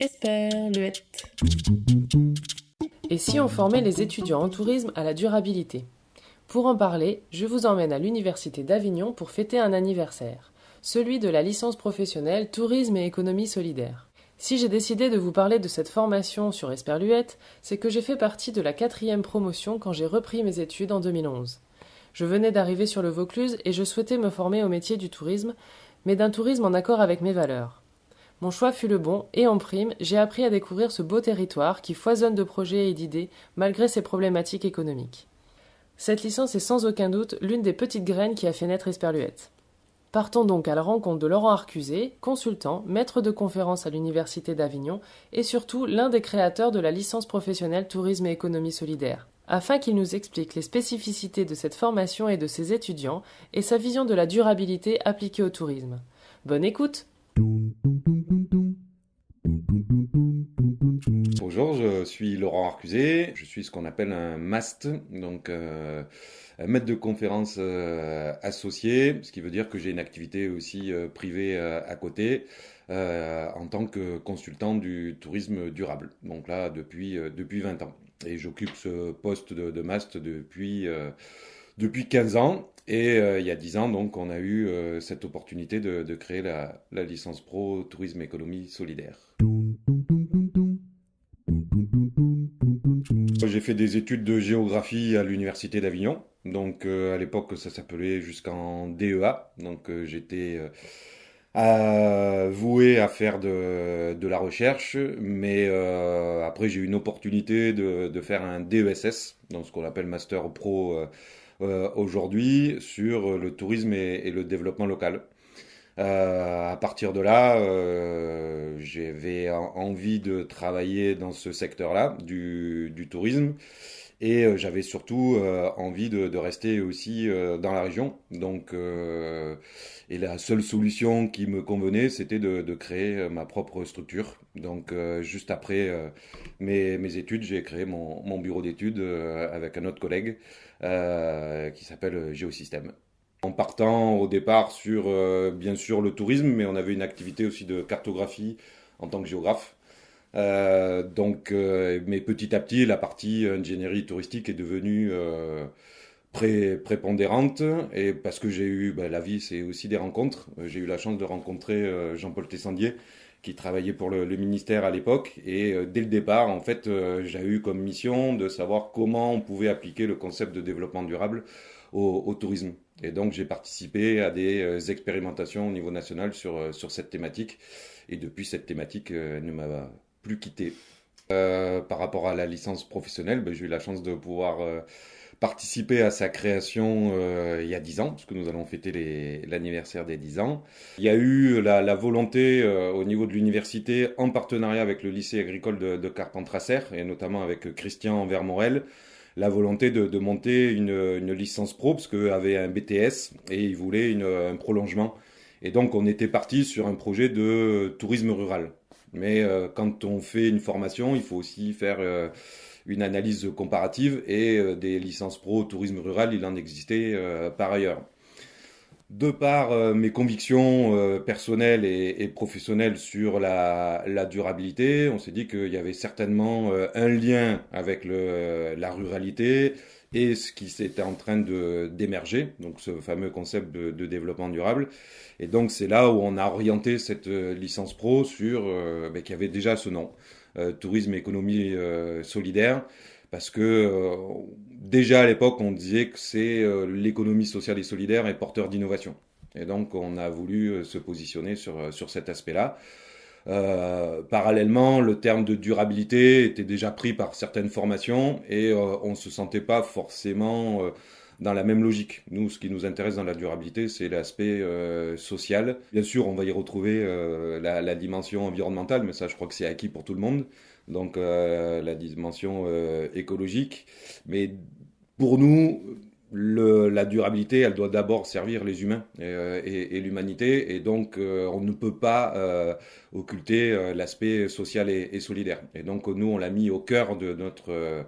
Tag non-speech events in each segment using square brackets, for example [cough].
Esperluette. Et si on formait les étudiants en tourisme à la durabilité? Pour en parler, je vous emmène à l'Université d'Avignon pour fêter un anniversaire, celui de la licence professionnelle Tourisme et économie solidaire. Si j'ai décidé de vous parler de cette formation sur Esperluette, c'est que j'ai fait partie de la quatrième promotion quand j'ai repris mes études en 2011. Je venais d'arriver sur le Vaucluse et je souhaitais me former au métier du tourisme, mais d'un tourisme en accord avec mes valeurs. Mon choix fut le bon, et en prime, j'ai appris à découvrir ce beau territoire qui foisonne de projets et d'idées malgré ses problématiques économiques. Cette licence est sans aucun doute l'une des petites graines qui a fait naître Esperluette. Partons donc à la rencontre de Laurent Arcusé, consultant, maître de conférence à l'Université d'Avignon et surtout l'un des créateurs de la licence professionnelle Tourisme et économie solidaire, afin qu'il nous explique les spécificités de cette formation et de ses étudiants et sa vision de la durabilité appliquée au tourisme. Bonne écoute! Bonjour, je suis Laurent Arcusé, je suis ce qu'on appelle un MAST, donc euh, un maître de conférence euh, associé, ce qui veut dire que j'ai une activité aussi euh, privée à côté en tant que consultant du tourisme durable, donc là depuis, depuis 20 ans. Et j'occupe ce poste de, de MAST depuis depuis 15 ans. Et euh, il y a 10 ans, donc, on a eu euh, cette opportunité de, créer la, licence pro Tourisme Économie Solidaire. J'ai fait des études de géographie à l'Université d'Avignon. Donc, euh, à l'époque, ça s'appelait jusqu'en DEA. Donc, j'étais voué à faire de, la recherche. Mais après, j'ai eu une opportunité de, de, faire un DESS, donc ce qu'on appelle Master Pro euh, aujourd'hui sur le tourisme et, le développement local. Euh, à partir de là, euh, j'avais envie de travailler dans ce secteur-là du, tourisme et j'avais surtout envie de, rester aussi dans la région. Donc, et la seule solution qui me convenait, c'était de, créer ma propre structure. Donc, juste après mes, études, j'ai créé mon, mon bureau d'études avec un autre collègue. Euh, qui s'appelle euh, Géosystème. En partant au départ sur, euh, bien sûr, le tourisme, mais on avait une activité aussi de cartographie en tant que géographe. Donc, mais petit à petit, la partie ingénierie touristique est devenue prépondérante et parce que j'ai eu bah, la vie c'est aussi des rencontres j'ai eu la chance de rencontrer Jean-Paul Tessandier qui travaillait pour le, ministère à l'époque. Et euh, dès le départ, en fait, euh, j'ai eu comme mission de savoir comment on pouvait appliquer le concept de développement durable au, tourisme. Et donc, j'ai participé à des euh, expérimentations au niveau national sur, sur cette thématique. Et depuis, cette thématique ne m'a plus quitté. par rapport à la licence professionnelle, ben, j'ai eu la chance de pouvoir participé à sa création euh, il y a 10 ans, parce que nous allons fêter l'anniversaire des 10 ans. Il y a eu la, volonté euh, au niveau de l'université, en partenariat avec le lycée agricole de, de et notamment avec Christian Vermorel, la volonté de, monter une, licence pro, parce qu'eux avaient un BTS et ils voulaient un prolongement. Et donc on était parti sur un projet de tourisme rural. Mais euh, quand on fait une formation, il faut aussi faire une analyse comparative et euh, des licences pro tourisme rural, il en existait euh, par ailleurs. De par euh, mes convictions personnelles et, professionnelles sur la, durabilité, on s'est dit qu'il y avait certainement un lien avec la ruralité et ce qui s'était en train d'émerger, donc ce fameux concept de, développement durable. Et donc c'est là où on a orienté cette licence pro sur ben, qui avait déjà ce nom. Euh, tourisme économie euh, solidaire, parce que euh, déjà à l'époque, on disait que c'est l'économie sociale et solidaire est porteur d'innovation. Et donc, on a voulu se positionner sur, sur cet aspect-là. Parallèlement, le terme de durabilité était déjà pris par certaines formations et on ne se sentait pas forcément dans la même logique. Nous, ce qui nous intéresse dans la durabilité, c'est l'aspect euh, social. Bien sûr, on va y retrouver euh, la, dimension environnementale, mais ça, je crois que c'est acquis pour tout le monde. Donc, euh, la dimension écologique. Mais pour nous, la durabilité, elle doit d'abord servir les humains et, l'humanité, et donc on ne peut pas occulter l'aspect social et, solidaire. Et donc nous, on l'a mis au cœur de notre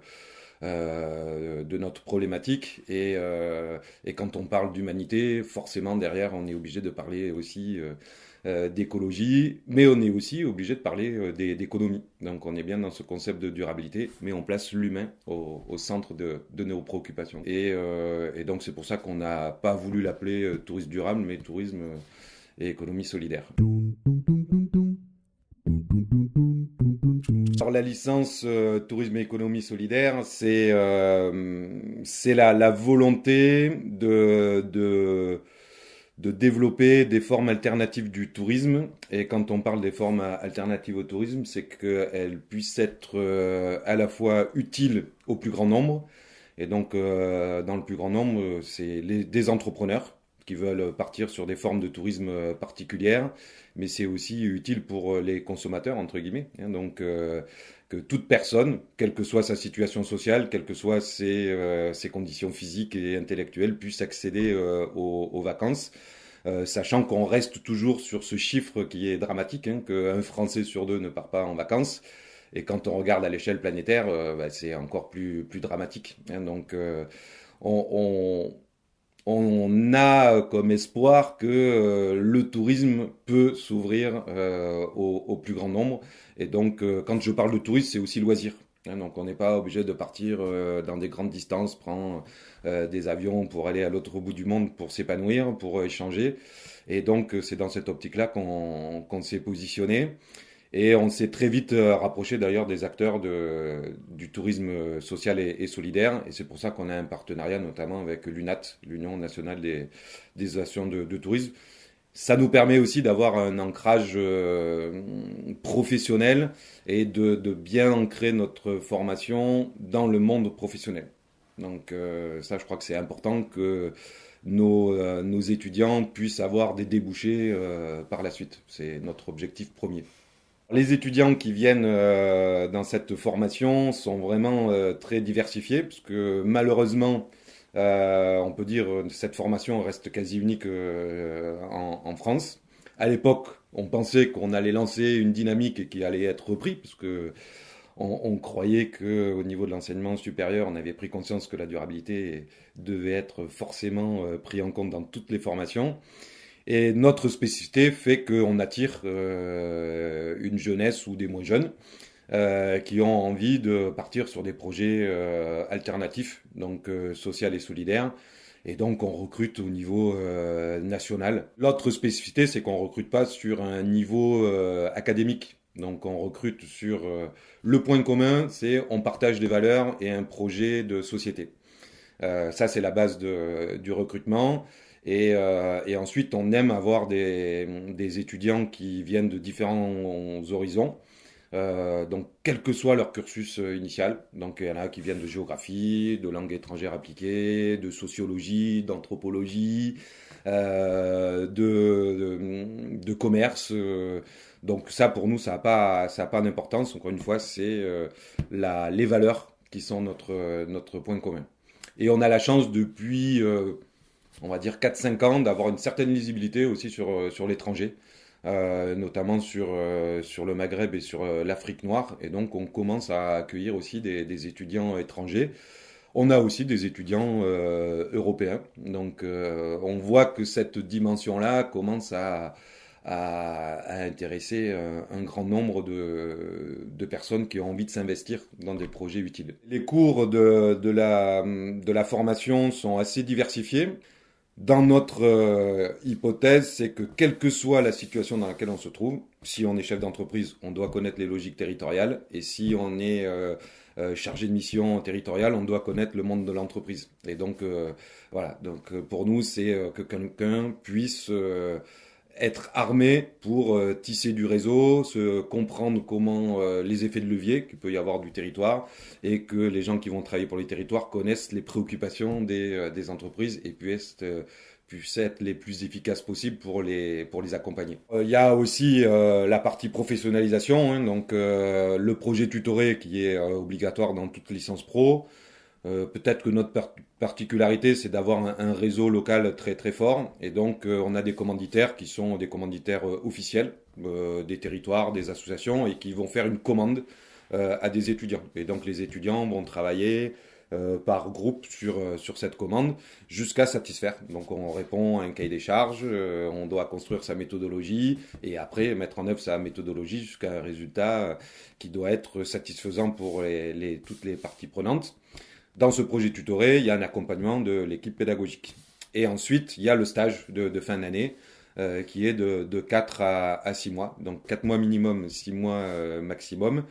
de notre problématique. Et, et quand on parle d'humanité, forcément derrière, on est obligé de parler aussi euh, d'écologie, mais on est aussi obligé de parler euh, d'économie. Donc on est bien dans ce concept de durabilité, mais on place l'humain au, centre de, nos préoccupations. Euh, et, donc c'est pour ça qu'on n'a pas voulu l'appeler tourisme durable, mais tourisme et économie solidaire. Alors la licence tourisme et économie solidaire, c'est c'est la, volonté de, de de développer des formes alternatives du tourisme. Et quand on parle des formes alternatives au tourisme, c'est qu'elles puissent être euh, à la fois utiles au plus grand nombre. Et donc, euh, dans le plus grand nombre, c'est des entrepreneurs qui veulent partir sur des formes de tourisme particulières, mais c'est aussi utile pour les consommateurs, entre guillemets. Hein. donc, euh, que toute personne, quelle que soit sa situation sociale, quelles que soient ses, euh, conditions physiques et intellectuelles, puisse accéder euh, aux, vacances. Euh, sachant qu'on reste toujours sur ce chiffre qui est dramatique, hein, qu'un Français sur deux ne part pas en vacances. Et quand on regarde à l'échelle planétaire, bah, c'est encore plus, plus dramatique. Hein. donc, on, on, a comme espoir que le tourisme peut s'ouvrir au, plus grand nombre et donc, euh, quand je parle de tourisme, c'est aussi loisir. Hein, donc, on n'est pas obligé de partir euh, dans des grandes distances, prendre euh, des avions pour aller à l'autre bout du monde pour s'épanouir, pour échanger. Et donc, c'est dans cette optique-là qu'on s'est positionné. Et on s'est très vite rapproché d'ailleurs des acteurs du tourisme social et, solidaire. Et c'est pour ça qu'on a un partenariat notamment avec l'UNAT, l'Union nationale des, associations de, tourisme, ça nous permet aussi d'avoir un ancrage euh, professionnel et de, bien ancrer notre formation dans le monde professionnel. Donc euh, ça, je crois que c'est important que euh, nos, étudiants puissent avoir des débouchés par la suite. C'est notre objectif premier. Les étudiants qui viennent dans cette formation sont vraiment très diversifiés, parce que malheureusement, euh, on peut dire que cette formation reste quasi unique euh, en, France. À l'époque, on pensait qu'on allait lancer une dynamique qui allait être reprise, parce que on, croyait qu'au niveau de l'enseignement supérieur, on avait pris conscience que la durabilité devait être forcément euh, pris en compte dans toutes les formations. Et notre spécificité fait qu'on attire une jeunesse ou des moins jeunes euh, qui ont envie de partir sur des projets euh, alternatifs, donc euh, social et solidaires. Et donc on recrute au niveau national. L'autre spécificité, c'est qu'on recrute pas sur un niveau académique. Donc on recrute sur le point commun, c'est on partage des valeurs et un projet de société. ça c'est la base du recrutement. Et, et, ensuite on aime avoir des, étudiants qui viennent de différents horizons. Euh, donc, quel que soit leur cursus euh, initial. Donc, il y en a qui viennent de géographie, de langue étrangère appliquée, de sociologie, d'anthropologie, euh, de, commerce. donc, ça, pour nous, ça n'a pas, pas d'importance. Encore une fois, c'est les valeurs qui sont notre, notre point commun. Et on a la chance depuis, on va dire, 4-5 ans d'avoir une certaine lisibilité aussi sur, sur l'étranger. Euh, notamment sur, euh, sur le Maghreb et sur euh, l'Afrique noire. Et donc, on commence à accueillir aussi des, étudiants étrangers. On a aussi des étudiants européens. Donc, on voit que cette dimension-là commence à, à, intéresser un, grand nombre de, de, personnes qui ont envie de s'investir dans des projets utiles. Les cours de, de, la, de la formation sont assez diversifiés. Dans notre euh, hypothèse, c'est que quelle que soit la situation dans laquelle on se trouve, si on est chef d'entreprise, on doit connaître les logiques territoriales, et si on est euh, euh, chargé de mission territoriale, on doit connaître le monde de l'entreprise. Et donc, voilà, donc pour nous, c'est que quelqu'un puisse être armé pour euh, tisser du réseau, se comprendre comment euh, les effets de levier qu'il peut y avoir du territoire et que les gens qui vont travailler pour les territoires connaissent les préoccupations des, euh, entreprises et puissent, puissent être les plus efficaces possibles pour les, pour les accompagner. Il y a aussi la partie professionnalisation, hein, donc le projet tutoré qui est obligatoire dans toute licence pro. Euh, peut-être que notre particularité, c'est d'avoir un, réseau local très très fort. Et donc, euh, on a des commanditaires qui sont des commanditaires euh, officiels des territoires, des associations, et qui vont faire une commande à des étudiants. Et donc, les étudiants vont travailler euh, par groupe sur, euh, sur cette commande jusqu'à satisfaire. Donc on répond à un cahier des charges, euh, on doit construire sa méthodologie et après mettre en œuvre sa méthodologie jusqu'à un résultat qui doit être satisfaisant pour les, toutes les parties prenantes. Dans ce projet tutoré, il y a un accompagnement de l'équipe pédagogique. Et ensuite, il y a le stage de, fin d'année qui est de, de 4 à, à, 6 mois. Donc 4 mois minimum, 6 mois maximum.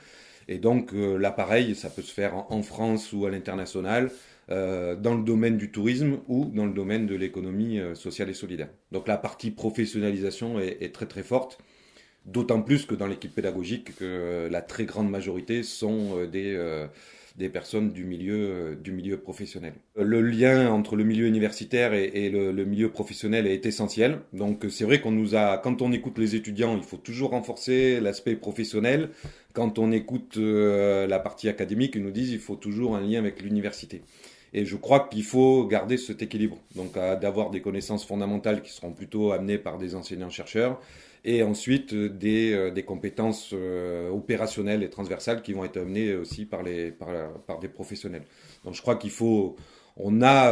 Et donc euh, l'appareil, ça peut se faire en, France ou à l'international, euh, dans le domaine du tourisme ou dans le domaine de l'économie euh, sociale et solidaire. Donc la partie professionnalisation est, très très forte. D'autant plus que dans l'équipe pédagogique, que la très grande majorité sont des, des personnes du milieu, euh, du milieu professionnel. Le lien entre le milieu universitaire et, le, milieu professionnel est essentiel. Donc c'est vrai qu'on nous a, quand on écoute les étudiants, il faut toujours renforcer l'aspect professionnel. Quand on écoute euh, la partie académique, ils nous disent il faut toujours un lien avec l'université. Et je crois qu'il faut garder cet équilibre. Donc d'avoir des connaissances fondamentales qui seront plutôt amenées par des enseignants-chercheurs et ensuite euh, des, euh, des compétences euh, opérationnelles et transversales qui vont être amenées aussi par, des professionnels. Donc je crois qu'il faut, on a,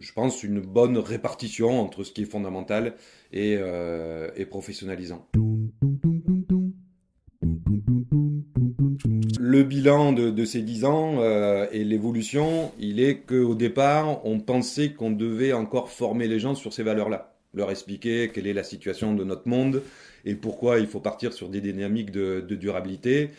je pense, une bonne répartition entre ce qui est fondamental et, professionnalisant. Le bilan de, ces dix ans et l'évolution, il est qu'au départ, on pensait qu'on devait encore former les gens sur ces valeurs-là leur expliquer quelle est la situation de notre monde et pourquoi il faut partir sur des dynamiques de, durabilité.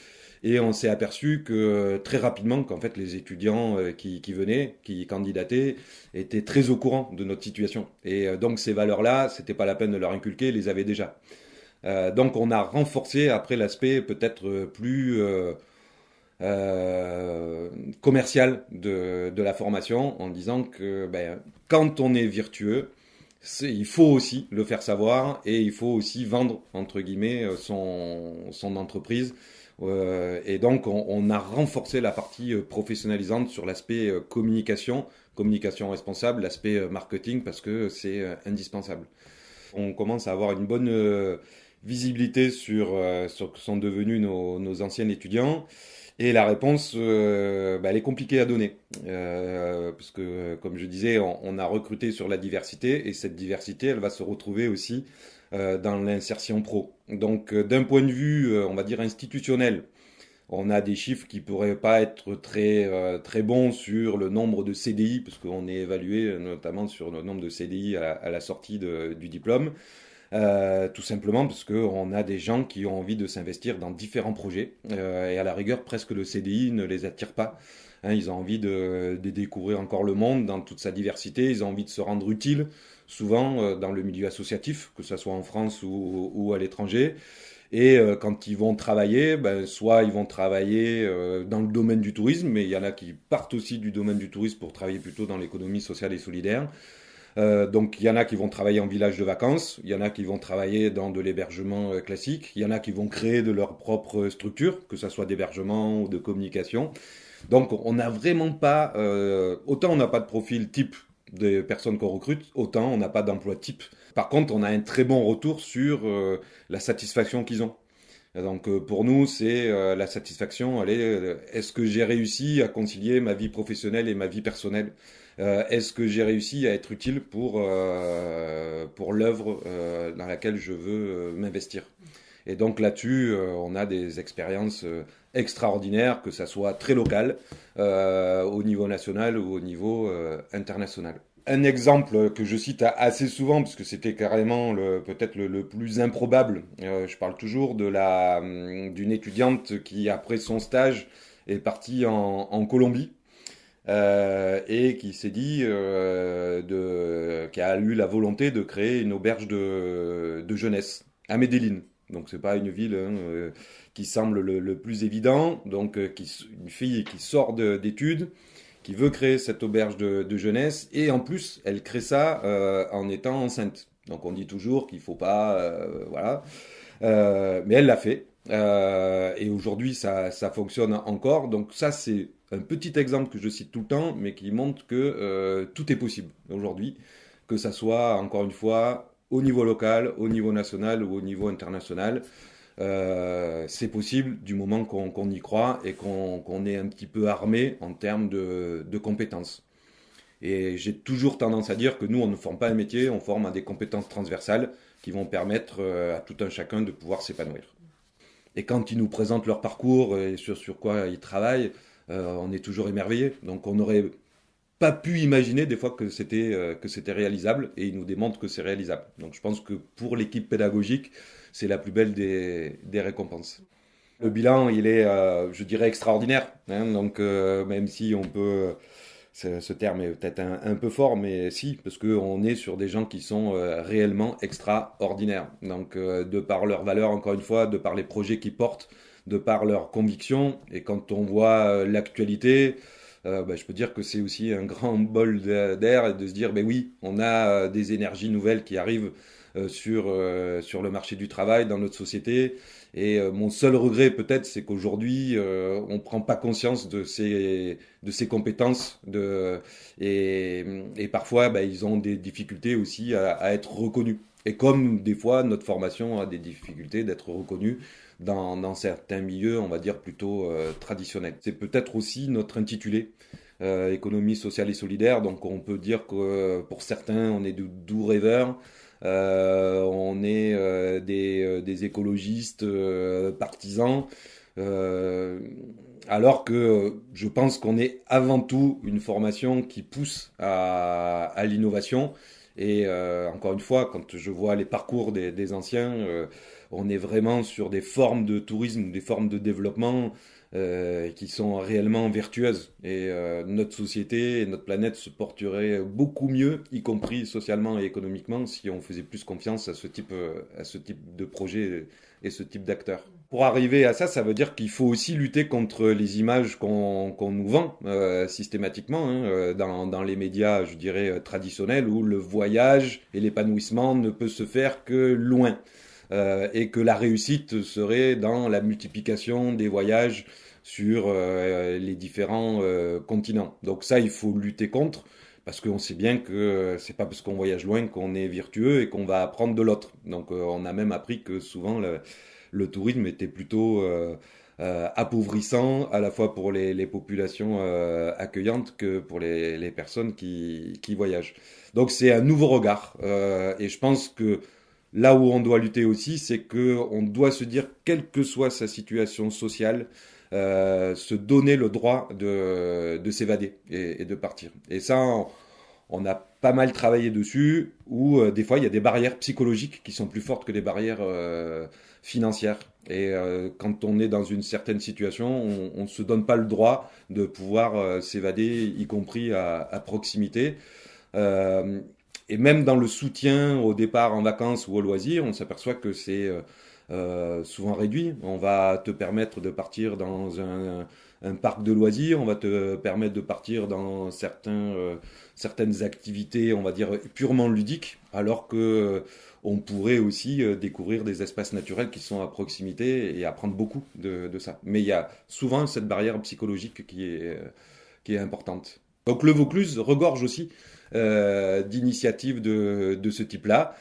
Et on s'est aperçu que très rapidement qu'en fait les étudiants euh, qui, venaient, qui candidataient, étaient très au courant de notre situation. Et euh, donc ces valeurs-là, c'était pas la peine de leur inculquer, ils les avaient déjà. Euh, donc on a renforcé après l'aspect peut-être plus commercial de, la formation en disant que ben, quand on est virtueux, il faut aussi le faire savoir et il faut aussi vendre entre guillemets euh, son, son entreprise. Euh, et donc on, on, a renforcé la partie euh, professionnalisante sur l'aspect euh, communication, communication responsable, l'aspect marketing parce que c'est indispensable. On commence à avoir une bonne visibilité sur, sur ce que sont devenus nos, nos anciens étudiants. Et la réponse, euh, bah, elle est compliquée à donner. Euh, parce que, comme je disais, on, a recruté sur la diversité et cette diversité, elle va se retrouver aussi euh, dans l'insertion pro. Donc, d'un point de vue, on va dire, institutionnel, on a des chiffres qui pourraient pas être très, très bons sur le nombre de CDI, parce qu'on est évalué notamment sur le nombre de CDI à, la sortie du diplôme. Euh, tout simplement parce qu'on a des gens qui ont envie de s'investir dans différents projets euh, et à la rigueur presque le CDI ne les attire pas. Hein, ils ont envie de, découvrir encore le monde dans toute sa diversité, ils ont envie de se rendre utile, souvent euh, dans le milieu associatif, que ce soit en France ou, à l'étranger. Et quand ils vont travailler, ben, soit ils vont travailler dans le domaine du tourisme, mais il y en a qui partent aussi du domaine du tourisme pour travailler plutôt dans l'économie sociale et solidaire. Euh, donc il y en a qui vont travailler en village de vacances, il y en a qui vont travailler dans de l'hébergement euh, classique, il y en a qui vont créer de leur propre structure, que ce soit d'hébergement ou de communication. Donc on n'a vraiment pas, euh, autant on n'a pas de profil type des personnes qu'on recrute, autant on n'a pas d'emploi type. Par contre, on a un très bon retour sur la satisfaction qu'ils ont. Donc pour nous, c'est la satisfaction, est-ce que j'ai réussi à concilier ma vie professionnelle et ma vie personnelle? Euh, est-ce que j'ai réussi à être utile pour, euh, pour l'œuvre euh, dans laquelle je veux m'investir? Et donc là-dessus, on a des expériences extraordinaires, que ça soit très local, au niveau national ou au niveau international. Un exemple que je cite assez souvent, parce que c'était carrément peut-être le, plus improbable, je parle toujours de la hum, d'une étudiante qui, après son stage, est partie en, en Colombie euh, et qui s'est dit, euh, de, qui a eu la volonté de créer une auberge de, jeunesse à Medellin. Donc c'est pas une ville hein, euh, qui semble le, plus évident. Donc qui, une fille qui sort d'études, qui veut créer cette auberge de, de, jeunesse, et en plus elle crée ça en étant enceinte. Donc on dit toujours qu'il faut pas, voilà. mais elle l'a fait. Et aujourd'hui ça, fonctionne encore. Donc ça c'est un petit exemple que je cite tout le temps, mais qui montre que euh, tout est possible aujourd'hui, que ça soit, encore une fois, au niveau local, au niveau national ou au niveau international. c'est possible du moment qu'on y croit et qu'on est un petit peu armé en termes de, de compétences. Et j'ai toujours tendance à dire que nous, on ne forme pas un métier, on forme à des compétences transversales qui vont permettre à tout un chacun de pouvoir s'épanouir. Et quand ils nous présentent leur parcours et sur, sur quoi ils travaillent, on est toujours émerveillé. Donc on n'aurait pas pu imaginer des fois que c'était que c'était réalisable et ils nous démontrent que c'est réalisable. Donc je pense que pour l'équipe pédagogique, c'est la plus belle des, des, récompenses. Le bilan, il est, je dirais, extraordinaire. Hein, donc même si on peut ce terme est peut-être un, peu fort, mais si, parce qu'on est sur des gens qui sont réellement extraordinaires. Donc, de par leurs valeurs, encore une fois, de par les projets qu'ils portent, de par leurs convictions, et quand on voit l'actualité, bah, je peux dire que c'est aussi un grand bol d'air de se dire, ben oui, on a des énergies nouvelles qui arrivent sur, sur le marché du travail dans notre société. Et euh, mon seul regret peut-être, c'est qu'aujourd'hui, euh, on ne prend pas conscience de ces, de ces compétences. De, et, et parfois, bah, ils ont des difficultés aussi à, à, être reconnus. Et comme des fois, notre formation a des difficultés d'être reconnue dans, dans, certains milieux, on va dire plutôt euh, traditionnels. C'est peut-être aussi notre intitulé. Euh, économie sociale et solidaire. Donc on peut dire que pour certains, on est de doux rêveurs, euh, on est euh, des, euh, des, écologistes partisans. alors que je pense qu'on est avant tout une formation qui pousse à, l'innovation. Et encore une fois, quand je vois les parcours des anciens, on est vraiment sur des formes de tourisme, des formes de développement euh, qui sont réellement vertueuses. Et euh, notre société et notre planète se porteraient beaucoup mieux, y compris socialement et économiquement, si on faisait plus confiance à ce type, euh, à ce type de projet et ce type d'acteurs. Pour arriver à ça, ça veut dire qu'il faut aussi lutter contre les images qu'on nous vend systématiquement hein, dans, les médias, je dirais, traditionnels, où le voyage et l'épanouissement ne peut se faire que loin. Et que la réussite serait dans la multiplication des voyages sur euh, les différents euh, continents. Donc ça, il faut lutter contre parce qu'on sait bien que c'est pas parce qu'on voyage loin qu'on est vertueux et qu'on va apprendre de l'autre. Donc on a même appris que souvent le, tourisme était plutôt euh, appauvrissant à la fois pour les, populations euh, accueillantes que pour les, personnes qui, qui, voyagent. Donc c'est un nouveau regard et je pense que là où on doit lutter aussi, c'est que on doit se dire quelle que soit sa situation sociale, euh, se donner le droit de, de s'évader et, de partir. Et ça, on, a pas mal travaillé dessus, où euh, des fois il y a des barrières psychologiques qui sont plus fortes que des barrières euh, financières. Et quand on est dans une certaine situation, on ne se donne pas le droit de pouvoir s'évader, y compris à proximité. Et même dans le soutien au départ en vacances ou au loisir, on s'aperçoit que c'est euh, souvent réduit. On va te permettre de partir dans un, parc de loisirs, on va te permettre de partir dans certains, euh, certaines activités, on va dire, purement ludiques, alors que euh, on pourrait aussi euh, découvrir des espaces naturels qui sont à proximité et apprendre beaucoup de, de ça. Mais il y a souvent cette barrière psychologique qui est, qui est importante. Donc le Vaucluse regorge aussi euh, d'initiatives de, ce type-là.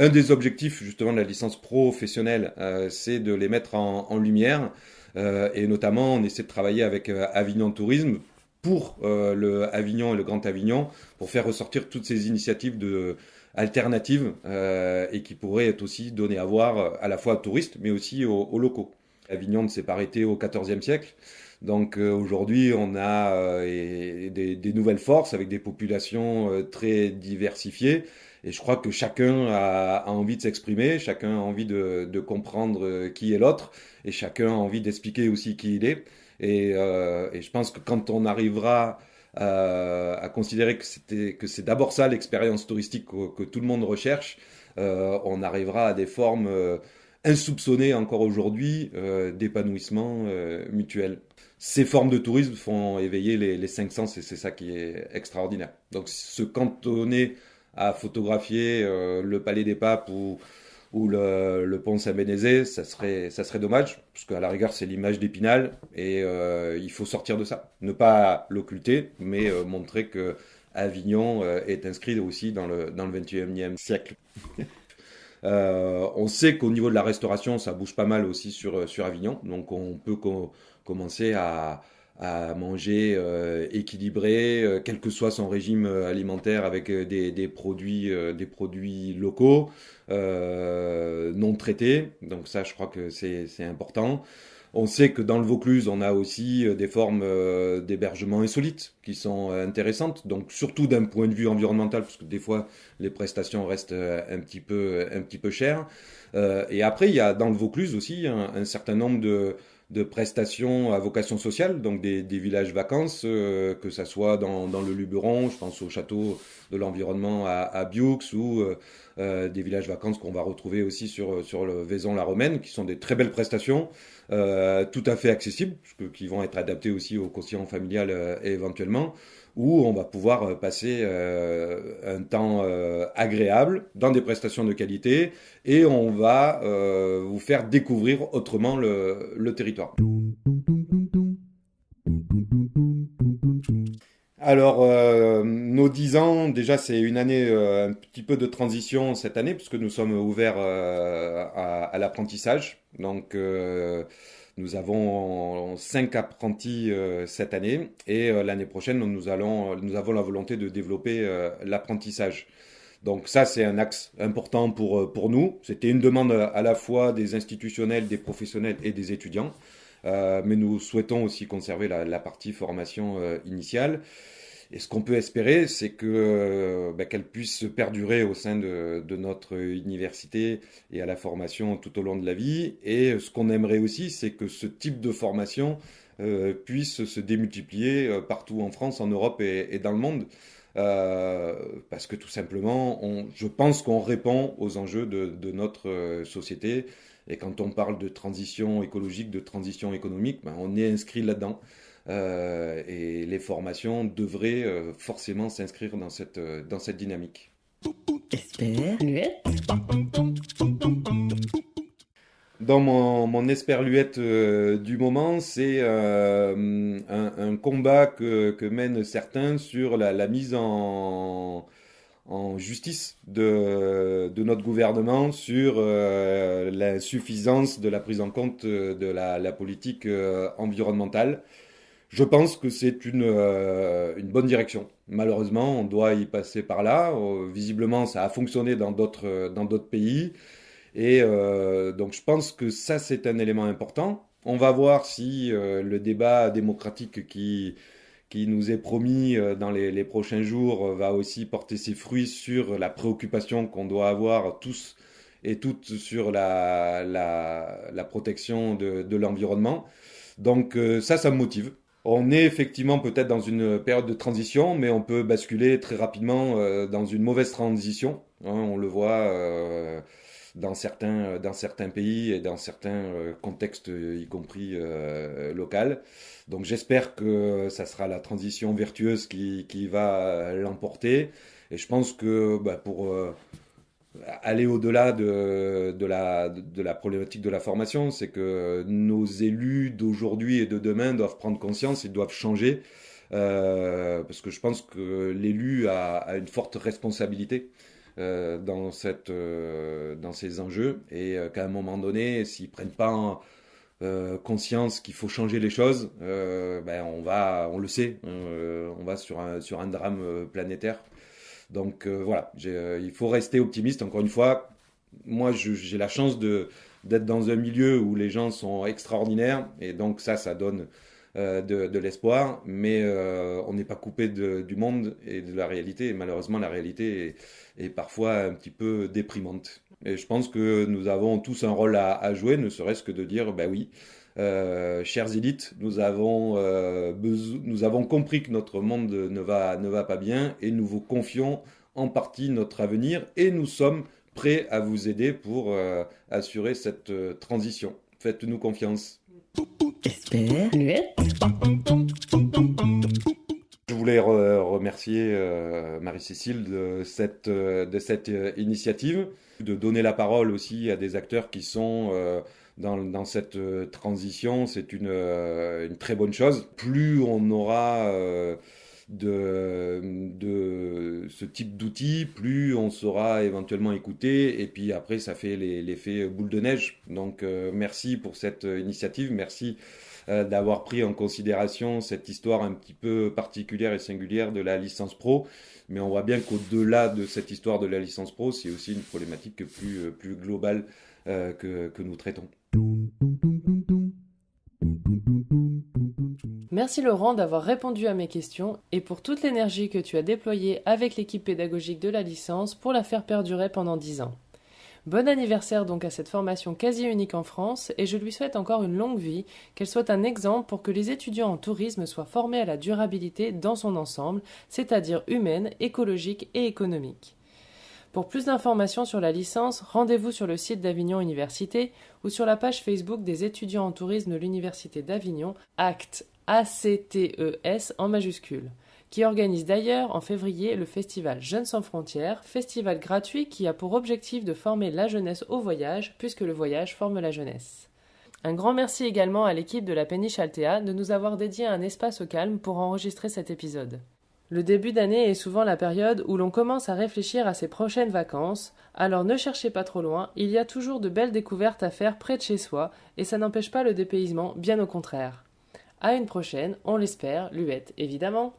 Un des objectifs justement de la licence professionnelle, euh, c'est de les mettre en, lumière. Euh, et notamment, on essaie de travailler avec euh, Avignon Tourisme pour euh, le Avignon et le Grand Avignon pour faire ressortir toutes ces initiatives de alternatives euh, et qui pourraient être aussi données à voir à la fois aux touristes mais aussi aux locaux. Avignon ne s'est pas arrêté au XIVe siècle. Donc euh, aujourd'hui, on a euh, des, des, nouvelles forces avec des populations euh, très diversifiées. Et je crois que chacun a, a envie de s'exprimer, chacun a envie de, de comprendre qui est l'autre, et chacun a envie d'expliquer aussi qui il est. Et, euh, et, je pense que quand on arrivera à, à considérer que que c'est d'abord ça l'expérience touristique que, que, tout le monde recherche, euh, on arrivera à des formes insoupçonnées encore aujourd'hui euh, d'épanouissement euh, mutuel. Ces formes de tourisme font éveiller les, les cinq sens et c'est ça qui est extraordinaire. Donc se cantonner à photographier euh, le Palais des Papes ou, le, pont Saint-Bénézé, ça serait, ça serait dommage, parce qu'à la rigueur, c'est l'image d'Épinal, et il faut sortir de ça. Ne pas l'occulter, mais montrer que Avignon est inscrit aussi dans le, dans le 21e siècle. [laughs] on sait qu'au niveau de la restauration, ça bouge pas mal aussi sur, sur Avignon. Donc on peut commencer à, manger euh, équilibré, euh, quel que soit son régime euh, alimentaire, avec des produits, des produits locaux, non traités. Donc ça, je crois que c'est important. On sait que dans le Vaucluse, on a aussi des formes d'hébergement insolites qui sont intéressantes. Donc surtout d'un point de vue environnemental, parce que des fois les prestations restent un petit peu, un petit peu chères. et après, il y a dans le Vaucluse aussi un certain nombre de de prestations à vocation sociale, donc des, villages vacances, euh, que ça soit dans, le Luberon, je pense au château de l'environnement à, Bioux, ou euh, euh, des villages vacances qu'on va retrouver aussi sur, sur le Vaison-la-Romaine, qui sont des très belles prestations, tout à fait accessibles, qui vont être adaptées aussi au quotient familial éventuellement où on va pouvoir euh, passer euh, un temps euh, agréable dans des prestations de qualité et on va vous faire découvrir autrement le, territoire. Alors, nos 10 ans, déjà, c'est une année, un petit peu de transition cette année, puisque nous sommes ouverts à, à l'apprentissage. Donc, nous avons cinq apprentis euh, cette année et euh, l'année prochaine, nous, allons, nous avons la volonté de développer euh, l'apprentissage. Donc ça, c'est un axe important pour, nous. C'était une demande à la fois des institutionnels, des professionnels et des étudiants. mais nous souhaitons aussi conserver la partie formation initiale. Et ce qu'on peut espérer, c'est que euh, bah, qu'elle puisse perdurer au sein de, notre université et à la formation tout au long de la vie. Et ce qu'on aimerait aussi, c'est que ce type de formation euh, puisse se démultiplier euh, partout en France, en Europe et, dans le monde. parce que tout simplement, je pense qu'on répond aux enjeux de, notre société. Et quand on parle de transition écologique, de transition économique, ben, on est inscrit là-dedans. Euh, et les formations devraient euh, forcément s'inscrire dans cette, euh, dans cette dynamique. Dans mon, mon esperluette du moment, c'est un, combat que, que, mènent certains sur la, la mise en, en, justice de, de, notre gouvernement sur l'insuffisance de la prise en compte de la, la politique environnementale. Je pense que c'est une, euh, une bonne direction. Malheureusement, on doit y passer par là. Euh, visiblement, ça a fonctionné dans d'autres dans d'autres pays. Et euh, donc, je pense que ça, c'est un élément important. On va voir si le débat démocratique qui, qui nous est promis dans les, les, prochains jours va aussi porter ses fruits sur la préoccupation qu'on doit avoir tous et toutes sur la, la, la protection de, de l'environnement. Donc ça, ça me motive. On est effectivement peut-être dans une période de transition, mais on peut basculer très rapidement euh, dans une mauvaise transition. Hein, on le voit euh, dans, certains, dans certains pays et dans certains euh, contextes, y compris local. Donc j'espère que ça sera la transition vertueuse qui, va l'emporter. Et je pense que bah, pour aller au-delà de, la, problématique de la formation, c'est que nos élus d'aujourd'hui et de demain doivent prendre conscience et doivent changer, euh, parce que je pense que l'élu a, une forte responsabilité euh, dans, cette, euh, ces enjeux, et qu'à un moment donné, s'ils prennent pas conscience qu'il faut changer les choses, ben on va, on le sait, on va sur un drame planétaire. Donc euh, voilà, euh, il faut rester optimiste. Encore une fois, moi j'ai la chance d'être dans un milieu où les gens sont extraordinaires et donc ça, ça donne euh, de, l'espoir, mais on n'est pas coupé du monde et de la réalité. Et malheureusement, la réalité est, parfois un petit peu déprimante. Et je pense que nous avons tous un rôle à, à jouer, ne serait-ce que de dire, ben oui, euh, chers élites, nous avons, euh, nous avons compris que notre monde ne va, ne va pas bien et nous vous confions en partie notre avenir et nous sommes prêts à vous aider pour euh, assurer cette transition. Faites-nous confiance. Je voulais remercier Marie-Cécile de cette, de cette initiative, de donner la parole aussi à des acteurs qui sont dans, cette euh, transition, c'est une, euh, une, très bonne chose. Plus on aura euh, de, de ce type d'outils, plus on saura éventuellement écouter. Et puis après, ça fait l'effet boule de neige. Donc euh, merci pour cette initiative. Merci euh, d'avoir pris en considération cette histoire un petit peu particulière et singulière de la licence pro. Mais on voit bien qu'au-delà de cette histoire de la licence pro, c'est aussi une problématique plus, euh, plus globale que, que nous traitons. Merci Laurent d'avoir répondu à mes questions et pour toute l'énergie que tu as déployée avec l'équipe pédagogique de la licence pour la faire perdurer pendant 10 ans. Bon anniversaire donc à cette formation quasi unique en France et je lui souhaite encore une longue vie, qu'elle soit un exemple pour que les étudiants en tourisme soient formés à la durabilité dans son ensemble, c'est-à-dire humaine, écologique et économique. Pour plus d'informations sur la licence, rendez-vous sur le site d'Avignon Université ou sur la page Facebook des étudiants en tourisme de l'Université d'Avignon, ACTES, A-C-T-E-S en majuscule, qui organise d'ailleurs en février le festival Jeunes sans frontières, festival gratuit qui a pour objectif de former la jeunesse au voyage, puisque le voyage forme la jeunesse. Un grand merci également à l'équipe de la Péniche Altea de nous avoir dédié un espace au calme pour enregistrer cet épisode. Le début d'année est souvent la période où l'on commence à réfléchir à ses prochaines vacances, alors ne cherchez pas trop loin, il y a toujours de belles découvertes à faire près de chez soi, et ça n'empêche pas le dépaysement, bien au contraire. À une prochaine, on l'espère, Luette évidemment.